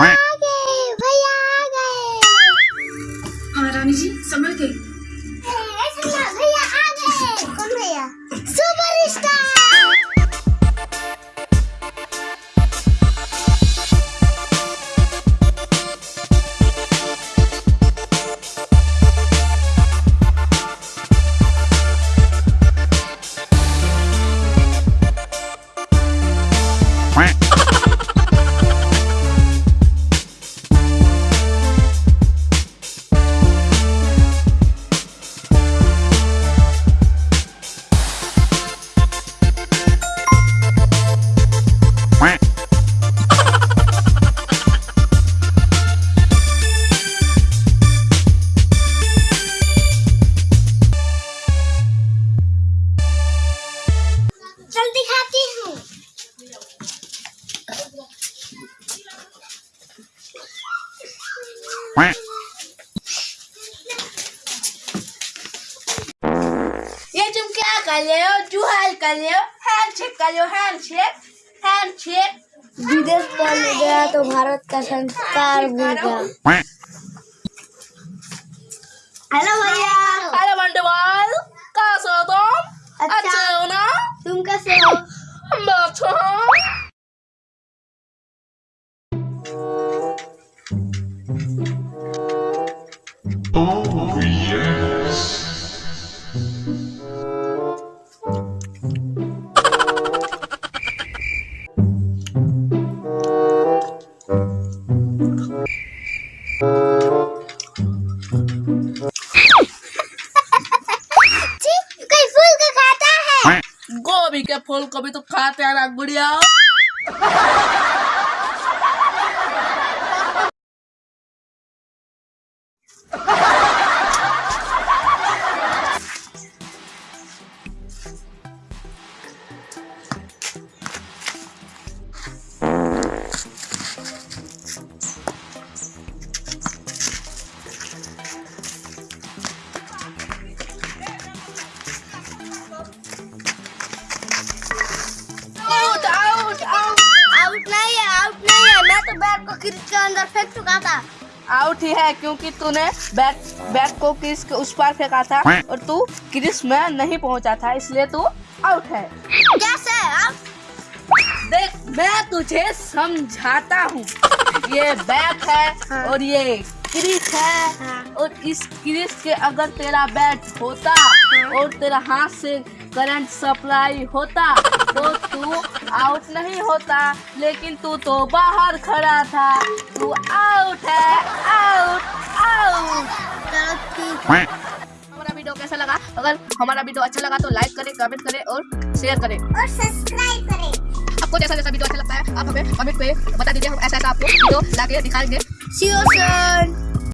आ गए भैया आ गए। हाँ रानी जी समझ के। भैया आ गए। कौन भैया? चल दिखाती हूँ। ये तुम क्या कर रहे हो? जुहाल कर रहे हो? हैंड शेक कर रहे हो? हैंड शेक हैंड शेक विदेश बन गया तो भारत का संस्कार भूल गया। हेलो भैया। अरे बंडवाल कैसे हो तुम? अच्छा। अच्छे हो ना? फूल कभी तो खाते हैं ना गुड़िया। को के अंदर फेंक चुका था? आउट ही है क्योंकि तूने बैट बैट को क्रिस के उस पार फेंका था और तू क्रिस में नहीं पहुँचा था इसलिए तू आउट है। कैसे देख मैं तुझे समझाता हूँ। ये बैट है और ये क्रिस है हाँ। और इस क्रिस के अगर तेरा बैट होता और तेरा हाथ से करंट सप्लाई होता तो तू आउट नहीं होता लेकिन तू तो बाहर खड़ा था। तू आउट है आउट आउट हमारा वीडियो कैसा लगा? अगर हमारा वीडियो अच्छा लगा तो लाइक करें कमेंट करें और शेयर करें। और सब्सक्राइब करें। आपको जैसा जैसा वीडियो अच्छा लगता है आप हमें कमेंट पे बता दीजिए हम ऐसा ऐसा आपको वीडियो ला दिखाएँगे।